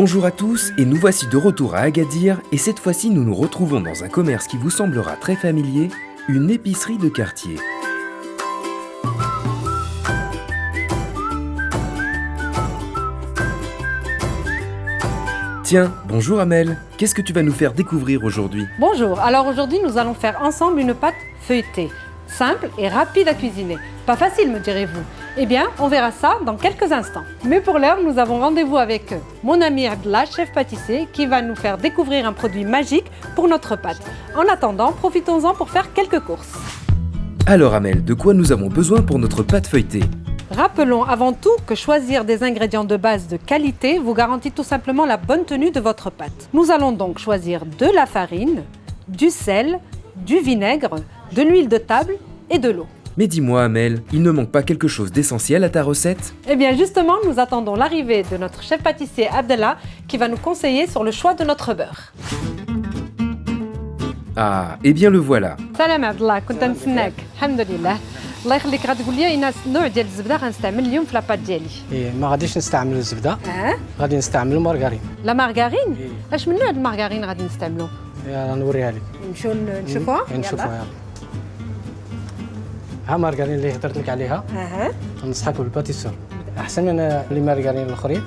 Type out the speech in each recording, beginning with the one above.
Bonjour à tous et nous voici de retour à Agadir et cette fois-ci nous nous retrouvons dans un commerce qui vous semblera très familier, une épicerie de quartier. Tiens, bonjour Amel, qu'est-ce que tu vas nous faire découvrir aujourd'hui? Bonjour, alors aujourd'hui nous allons faire ensemble une pâte feuilletée, simple et rapide à cuisiner. Pas facile me direz-vous Eh bien, on verra ça dans quelques instants. Mais pour l'heure, nous avons rendez-vous avec mon ami Abdallah, chef pâtissier, qui va nous faire découvrir un produit magique pour notre pâte. En attendant, profitons-en pour faire quelques courses. Alors Amel, de quoi nous avons besoin pour notre pâte feuilletée? Rappelons avant tout que choisir des ingrédients de base de qualité vous garantit tout simplement la bonne tenue de votre pâte. Nous allons donc choisir de la farine, du sel, du vinaigre, de l'huile de table et de l'eau. Mais dis-moi Amel, il ne manque pas quelque chose d'essentiel à ta recette Eh bien justement, nous attendons l'arrivée de notre chef pâtissier Abdallah qui va nous conseiller sur le choix de notre beurre. Ah, eh bien le voilà. Salam Abdallah, كنت نتسناك الحمد لله الله يخليك غتقول لي اين النوع ديال الزبده غنستعمل اليوم في لاباط ديالي إيه ما غاديش نستعمل الزبده اه غادي نستعمل المارغرين لا مارغارين إيه. اش من نوع المارغارين غادي نستعملو يلا نوريها لك نمشيو نشوفوها إيه، نشوفوها يلا ها مارغرين اللي هضرت لك عليها. أها. ننصحك بالباتيسور. أحسن من لي مارغرين الأخرين.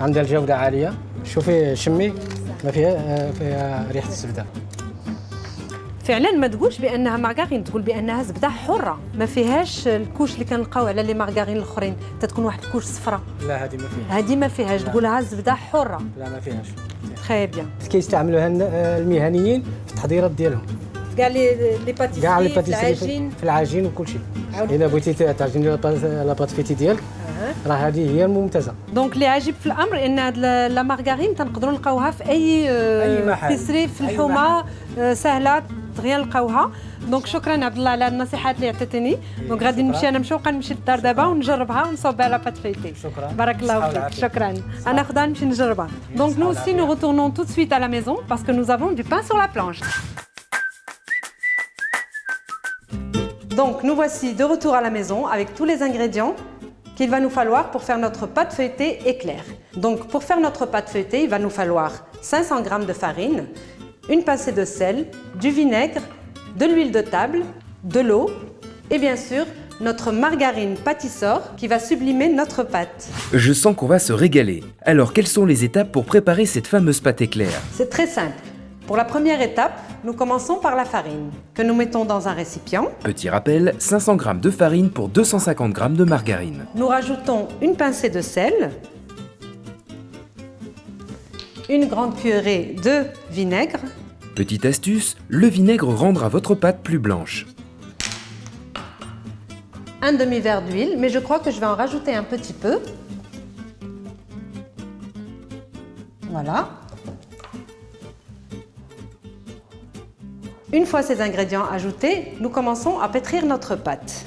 عندها الجودة عالية. شوفي شمي ما فيها فيها ريحة الزبدة. فعلا ما تقولش بأنها مارغارين تقول بأنها زبدة حرة. ما فيهاش الكوش اللي كنلقاو على لي مارغارين الأخرين. تتكون واحد الكوش صفراء لا هذه ما فيها هذه ما فيهاش. تقولها زبدة حرة. لا ما فيهاش. تري بيان كيستعملوها المهنيين في التحضيرات ديالهم. كاع لي لي كاع لي باتيسري باتيسري في- في العجين وكل شيء الا بغيتي تعجني لاباط- لاباط فيتي ديالك راه هذه هي الممتازه دونك اللي عجيب في الامر ان هاد لا لا مارغارين تنقدروا نلقاوها في اي أي محل. بيسري في أي الحومه آه، سهله دغيا نلقاوها دونك شكرا عبد الله على النصيحات اللي عطيتيني دونك غادي شكراً. نمشي انا نمشي وبقى نمشي للدار دابا ونجربها ونصوب على بات فيتي شكراً. بارك الله صحة فيك والعافية. شكرا انا ناخذها نمشي نجربها دونك nous aussi nous retournons tout de suite à la maison parce que nous avons du pain sur la planche Donc nous voici de retour à la maison avec tous les ingrédients qu'il va nous falloir pour faire notre pâte feuilletée éclair. Donc pour faire notre pâte feuilletée, il va nous falloir 500 g de farine, une pincée de sel, du vinaigre, de l'huile de table, de l'eau et bien sûr notre margarine pâtisseur qui va sublimer notre pâte. Je sens qu'on va se régaler. Alors quelles sont les étapes pour préparer cette fameuse pâte éclair? C'est très simple. Pour la première étape, nous commençons par la farine que nous mettons dans un récipient. Petit rappel, 500 g de farine pour 250 g de margarine. Nous rajoutons une pincée de sel, une grande cuillerée de vinaigre, Petite astuce, le vinaigre rendra votre pâte plus blanche. un demi-verre d'huile, mais je crois que je vais en rajouter un petit peu. Voilà. Une fois ces ingrédients ajoutés, nous commençons à pétrir notre pâte.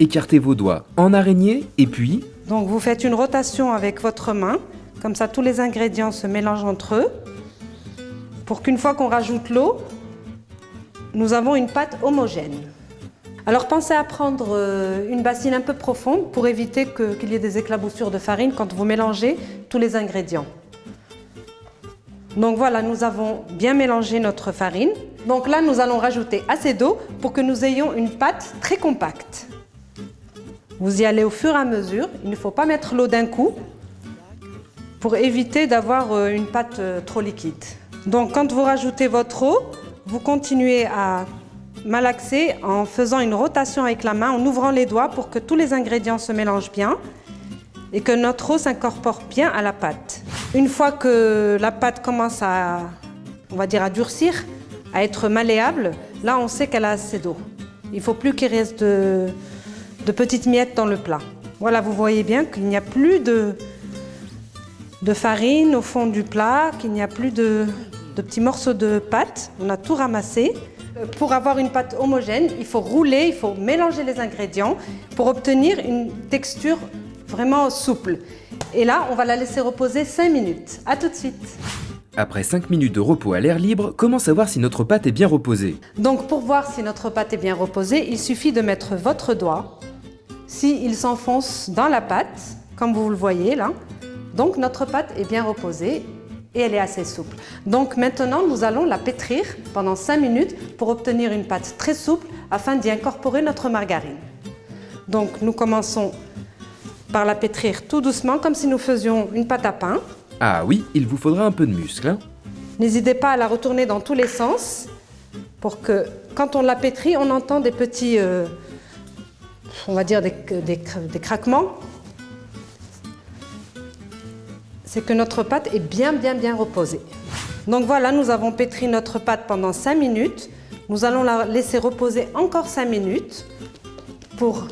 Écartez vos doigts en araignée et puis, Donc vous faites une rotation avec votre main, comme ça tous les ingrédients se mélangent entre eux, pour qu'une fois qu'on rajoute l'eau, nous avons une pâte homogène. Alors pensez à prendre euh, une bassine un peu profonde pour éviter qu'il y ait des éclaboussures de farine quand vous mélangez tous les ingrédients. Donc voilà, nous avons bien mélangé notre farine. Donc là, nous allons rajouter assez d'eau pour que nous ayons une pâte très compacte. Vous y allez au fur et à mesure. Il ne faut pas mettre l'eau d'un coup pour éviter d'avoir euh, une pâte euh, trop liquide. Donc quand vous rajoutez votre eau, vous continuez à malaxer en faisant une rotation avec la main, en ouvrant les doigts pour que tous les ingrédients se mélangent bien et que notre eau s'incorpore bien à la pâte. Une fois que la pâte commence à, on à durcir, à être malléable, là on sait qu'elle a assez d'eau. Il ne faut plus qu'il reste de, petites miettes dans le plat. Voilà, vous voyez bien qu'il n'y a plus de, farine au fond du plat, qu'il n'y a plus de, de petits morceaux de pâte. On a tout ramassé. Euh, Pour avoir une pâte homogène, il faut rouler, il faut mélanger les ingrédients pour obtenir une texture vraiment souple. Et là, on va la laisser reposer 5 minutes. À tout de suite. Après 5 minutes de repos à l'air libre, comment savoir si notre pâte est bien reposée? Donc pour voir si notre pâte est bien reposée, il suffit de mettre votre doigt. S'il s'enfonce dans la pâte, comme vous le voyez là, Donc notre pâte est bien reposée et elle est assez souple. Donc maintenant, nous allons la pétrir pendant 5 minutes pour obtenir une pâte très souple afin d'y incorporer notre margarine. Donc nous commençons par la pétrir tout doucement comme si nous faisions une pâte à pain. Ah oui, il vous faudra un peu de muscle. Hein N'hésitez pas à la retourner dans tous les sens pour que quand on la pétrit, on entend des petits, euh, on va dire des, des craquements. C'est que notre pâte est bien bien bien reposée. Donc voilà, nous avons pétri notre pâte pendant 5 minutes. Nous allons la laisser reposer encore 5 minutes pour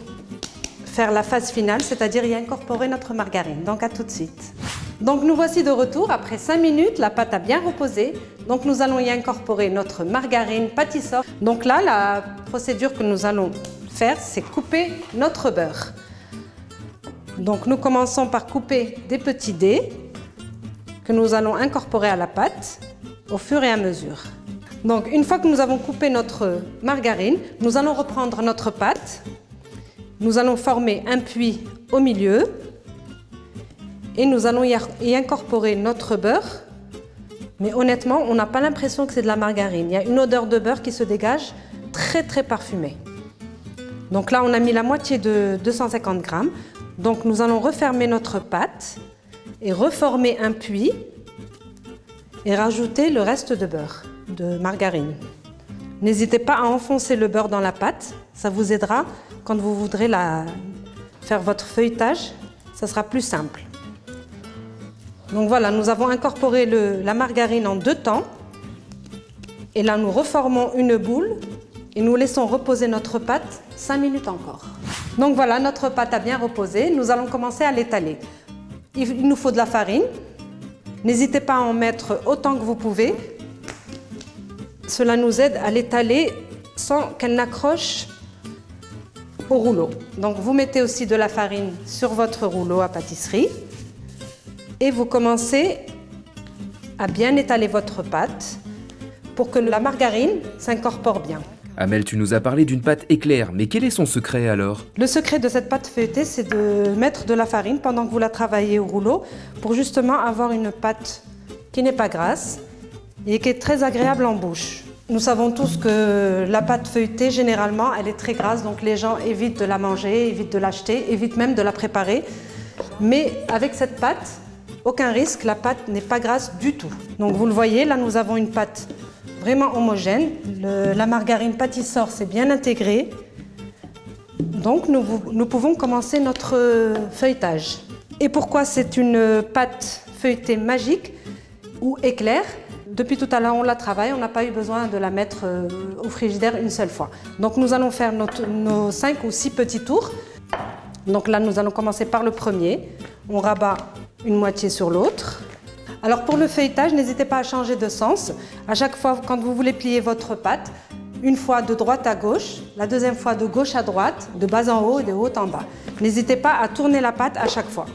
faire la phase finale, c'est-à-dire y incorporer notre margarine. Donc à tout de suite. Donc nous voici de retour après 5 minutes, la pâte a bien reposé. Donc nous allons y incorporer notre margarine pâtisseur. Donc là, la procédure que nous allons faire, c'est couper notre beurre. Donc nous commençons par couper des petits dés que nous allons incorporer à la pâte au fur et à mesure. Donc une fois que nous avons coupé notre margarine, nous allons reprendre notre pâte. Nous allons former un puits au milieu et nous allons y incorporer notre beurre. Mais honnêtement, on n'a pas l'impression que c'est de la margarine. Il y a une odeur de beurre qui se dégage, très très parfumée. Donc là, on a mis la moitié de 250 grammes. Donc nous allons refermer notre pâte et reformer un puits et rajouter le reste de beurre, de margarine. N'hésitez pas à enfoncer le beurre dans la pâte, ça vous aidera quand vous voudrez faire votre feuilletage, ça sera plus simple. Donc voilà, nous avons incorporé la margarine en deux temps. Et là, nous reformons une boule et nous laissons reposer notre pâte 5 minutes encore. Donc voilà, notre pâte a bien reposé. Nous allons commencer à l'étaler. Il nous faut de la farine. N'hésitez pas à en mettre autant que vous pouvez. Cela nous aide à l'étaler sans qu'elle n'accroche au rouleau. Donc vous mettez aussi de la farine sur votre rouleau à pâtisserie et vous commencez à bien étaler votre pâte pour que la margarine s'incorpore bien. Amel, tu nous as parlé d'une pâte éclair, mais quel est son secret alors? Le secret de cette pâte feuilletée, c'est de mettre de la farine pendant que vous la travaillez au rouleau pour justement avoir une pâte qui n'est pas grasse et qui est très agréable en bouche. Nous savons tous que la pâte feuilletée, généralement, elle est très grasse, donc les gens évitent de la manger, évitent de l'acheter, évitent même de la préparer. Mais avec cette pâte, aucun risque, la pâte n'est pas grasse du tout. Donc vous le voyez, là nous avons une pâte vraiment homogène. la margarine pâtisseur s'est bien intégrée. Donc nous, pouvons commencer notre feuilletage. Et pourquoi c'est une pâte feuilletée magique ou éclair? Depuis tout à l'heure, on la travaille, on n'a pas eu besoin de la mettre euh, au frigidaire une seule fois. Donc nous allons faire nos 5 ou 6 petits tours. Donc là, nous allons commencer par le premier. On rabat une moitié sur l'autre. Alors pour le feuilletage, n'hésitez pas à changer de sens. À chaque fois, quand vous voulez plier votre pâte, une fois de droite à gauche, la deuxième fois de gauche à droite, de bas en haut et de haut en bas. N'hésitez pas à tourner la pâte à chaque fois.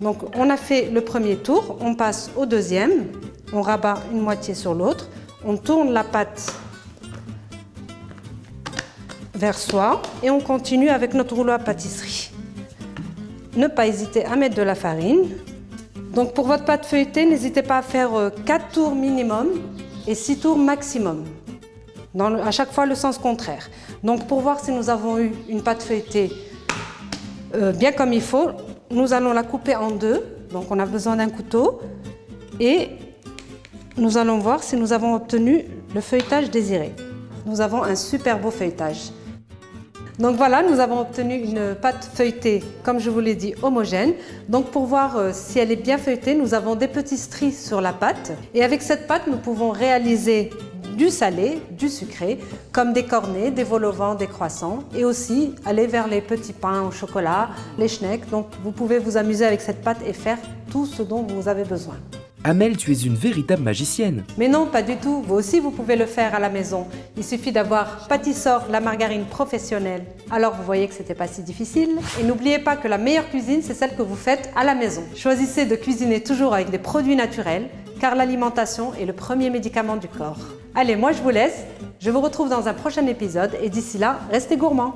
Donc on a fait le premier tour, on passe au deuxième, on rabat une moitié sur l'autre, on tourne la pâte vers soi et on continue avec notre rouleau à pâtisserie. Ne pas hésiter à mettre de la farine, donc pour votre pâte feuilletée, n'hésitez pas à faire 4 euh, tours minimum et 6 tours maximum. À chaque fois le sens contraire. Donc pour voir si nous avons eu une pâte feuilletée euh, bien comme il faut, nous allons la couper en deux. Donc on a besoin d'un couteau et nous allons voir si nous avons obtenu le feuilletage désiré. Nous avons un super beau feuilletage. Donc voilà, nous avons obtenu une pâte feuilletée, comme je vous l'ai dit, homogène. Donc pour voir euh, si elle est bien feuilletée, nous avons des petits stries sur la pâte. Et avec cette pâte, nous pouvons réaliser du salé, du sucré, comme des cornets, des vol des croissants, et aussi aller vers les petits pains au chocolat, les schnecks. Donc vous pouvez vous amuser avec cette pâte et faire tout ce dont vous avez besoin. Amel, tu es une véritable magicienne. Mais non, pas du tout. Vous aussi, vous pouvez le faire à la maison. Il suffit d'avoir Pâtissor, la margarine professionnelle. Alors, vous voyez que c'était pas si difficile. Et n'oubliez pas que la meilleure cuisine, c'est celle que vous faites à la maison. Choisissez de cuisiner toujours avec des produits naturels, car l'alimentation est le premier médicament du corps. Allez, moi je vous laisse. Je vous retrouve dans un prochain épisode et d'ici là, restez gourmands.